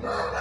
Yeah.